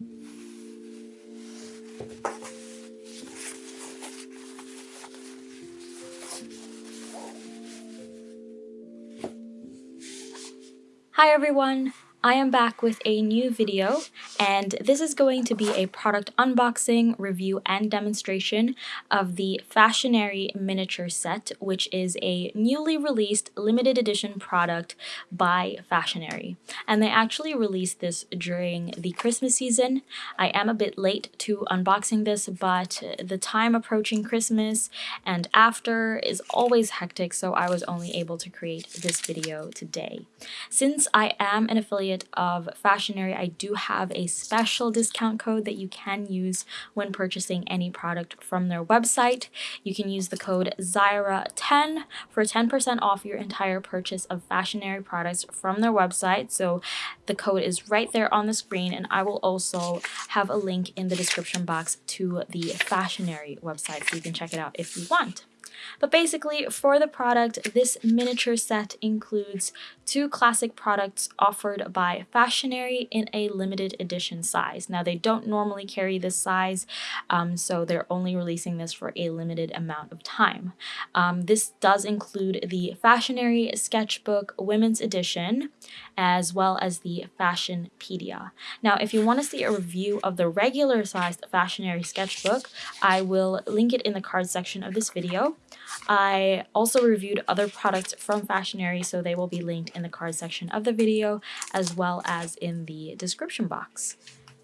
Hi everyone! I am back with a new video and this is going to be a product unboxing, review, and demonstration of the Fashionary miniature set which is a newly released limited edition product by Fashionary and they actually released this during the Christmas season. I am a bit late to unboxing this but the time approaching Christmas and after is always hectic so I was only able to create this video today. Since I am an affiliate affiliate of Fashionary, I do have a special discount code that you can use when purchasing any product from their website. You can use the code Zyra10 for 10% off your entire purchase of Fashionary products from their website. So the code is right there on the screen and I will also have a link in the description box to the Fashionary website so you can check it out if you want. But basically, for the product, this miniature set includes two classic products offered by Fashionary in a limited edition size. Now, they don't normally carry this size, um, so they're only releasing this for a limited amount of time. Um, this does include the Fashionary Sketchbook Women's Edition, as well as the Fashionpedia. Now, if you want to see a review of the regular sized Fashionary Sketchbook, I will link it in the card section of this video. I also reviewed other products from Fashionary, so they will be linked in the card section of the video as well as in the description box.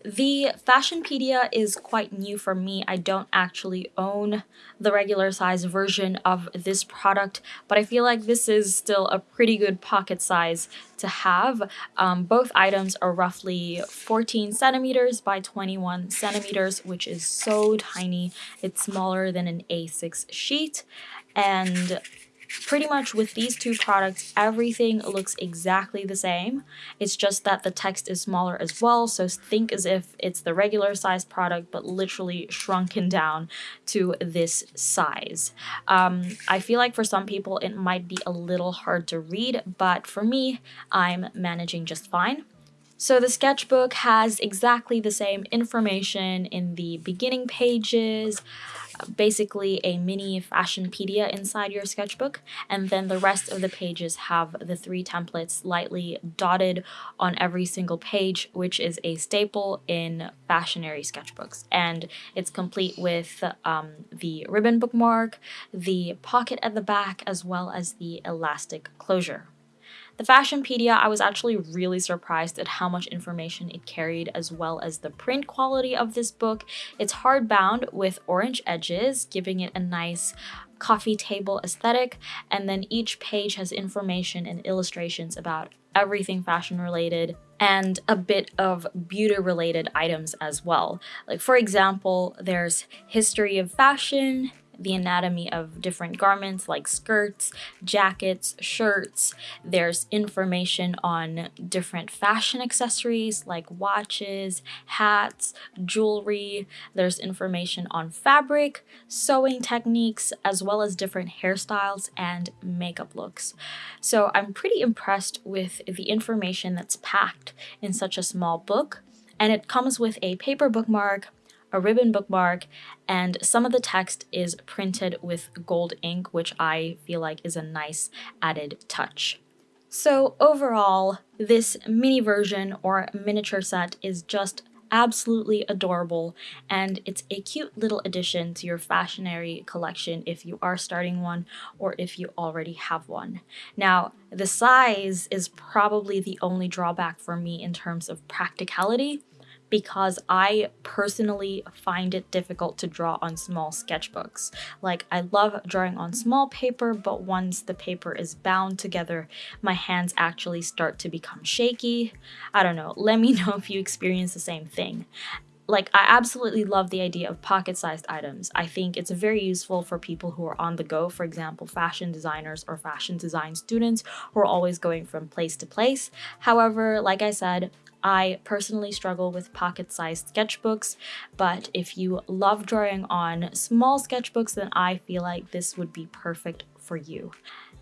The Fashionpedia is quite new for me. I don't actually own the regular size version of this product, but I feel like this is still a pretty good pocket size to have. Um, both items are roughly 14 centimeters by 21 centimeters, which is so tiny. It's smaller than an A6 sheet. And pretty much with these two products, everything looks exactly the same. It's just that the text is smaller as well, so think as if it's the regular size product, but literally shrunken down to this size. Um, I feel like for some people it might be a little hard to read, but for me, I'm managing just fine. So the sketchbook has exactly the same information in the beginning pages, basically a mini fashionpedia inside your sketchbook, and then the rest of the pages have the three templates lightly dotted on every single page, which is a staple in fashionary sketchbooks. And it's complete with um, the ribbon bookmark, the pocket at the back, as well as the elastic closure. The Fashionpedia, I was actually really surprised at how much information it carried as well as the print quality of this book. It's hardbound with orange edges, giving it a nice coffee table aesthetic, and then each page has information and illustrations about everything fashion related and a bit of beauty related items as well. Like for example, there's history of fashion, the anatomy of different garments like skirts, jackets, shirts. There's information on different fashion accessories like watches, hats, jewelry. There's information on fabric, sewing techniques, as well as different hairstyles and makeup looks. So I'm pretty impressed with the information that's packed in such a small book and it comes with a paper bookmark, a ribbon bookmark, and some of the text is printed with gold ink, which I feel like is a nice added touch. So overall, this mini version or miniature set is just absolutely adorable and it's a cute little addition to your fashionary collection if you are starting one or if you already have one. Now the size is probably the only drawback for me in terms of practicality because I personally find it difficult to draw on small sketchbooks. Like, I love drawing on small paper, but once the paper is bound together, my hands actually start to become shaky. I don't know, let me know if you experience the same thing like I absolutely love the idea of pocket-sized items. I think it's very useful for people who are on the go, for example, fashion designers or fashion design students who are always going from place to place. However, like I said, I personally struggle with pocket-sized sketchbooks, but if you love drawing on small sketchbooks, then I feel like this would be perfect for you.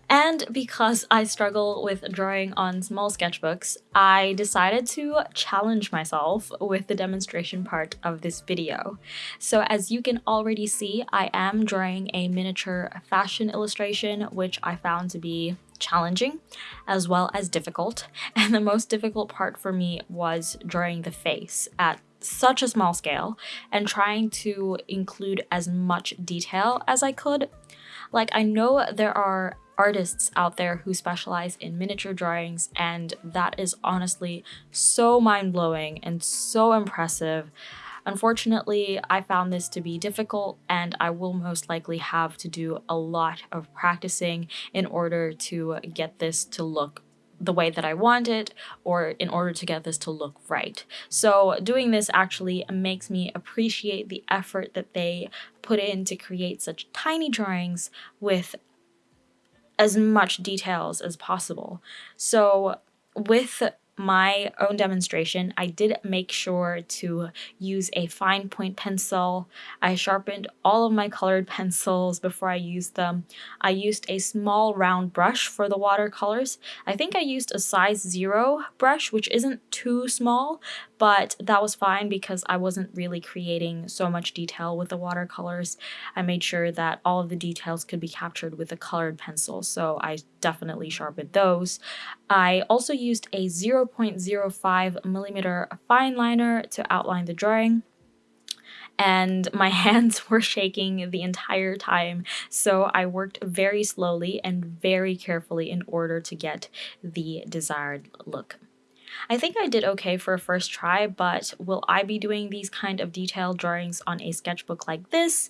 And because I struggle with drawing on small sketchbooks, I decided to challenge myself with the demonstration part of this video. So as you can already see, I am drawing a miniature fashion illustration, which I found to be challenging as well as difficult. And the most difficult part for me was drawing the face at such a small scale and trying to include as much detail as I could. Like, I know there are artists out there who specialize in miniature drawings, and that is honestly so mind blowing and so impressive. Unfortunately, I found this to be difficult and I will most likely have to do a lot of practicing in order to get this to look the way that I want it or in order to get this to look right. So doing this actually makes me appreciate the effort that they put in to create such tiny drawings with as much details as possible. So with my own demonstration, I did make sure to use a fine point pencil. I sharpened all of my colored pencils before I used them. I used a small round brush for the watercolors. I think I used a size zero brush, which isn't too small, but that was fine because I wasn't really creating so much detail with the watercolors. I made sure that all of the details could be captured with a colored pencil, so I definitely sharpened those. I also used a 0.05 millimeter fine liner to outline the drawing and my hands were shaking the entire time, so I worked very slowly and very carefully in order to get the desired look. I think I did okay for a first try, but will I be doing these kind of detailed drawings on a sketchbook like this?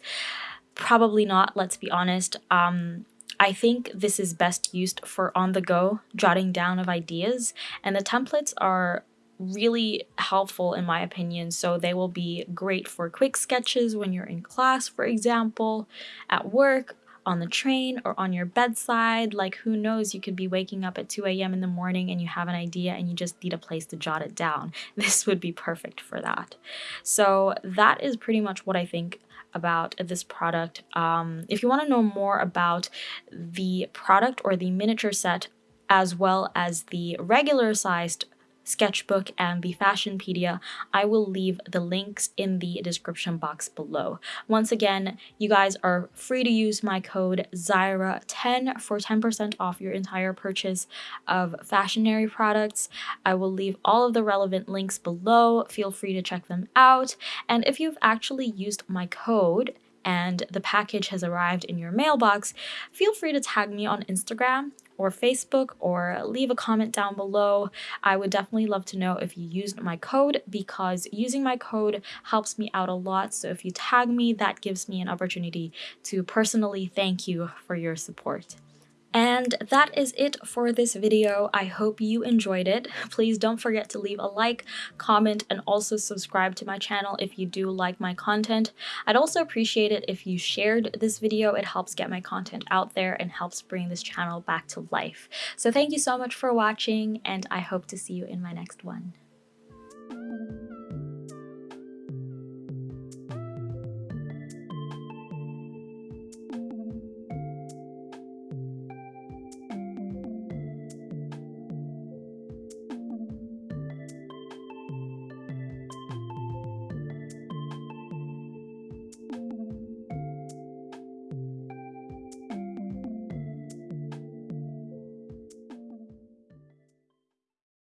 Probably not, let's be honest. Um, I think this is best used for on-the-go jotting down of ideas, and the templates are really helpful in my opinion so they will be great for quick sketches when you're in class for example at work on the train or on your bedside. Like, who knows, you could be waking up at 2 a.m. in the morning and you have an idea and you just need a place to jot it down. This would be perfect for that. So, that is pretty much what I think about this product. Um, if you want to know more about the product or the miniature set, as well as the regular sized sketchbook, and the Fashionpedia, I will leave the links in the description box below. Once again, you guys are free to use my code ZYRA10 for 10% off your entire purchase of Fashionary products. I will leave all of the relevant links below. Feel free to check them out. And if you've actually used my code, and the package has arrived in your mailbox, feel free to tag me on Instagram or Facebook or leave a comment down below. I would definitely love to know if you used my code because using my code helps me out a lot. So if you tag me, that gives me an opportunity to personally thank you for your support. And that is it for this video. I hope you enjoyed it. Please don't forget to leave a like, comment, and also subscribe to my channel if you do like my content. I'd also appreciate it if you shared this video. It helps get my content out there and helps bring this channel back to life. So thank you so much for watching, and I hope to see you in my next one.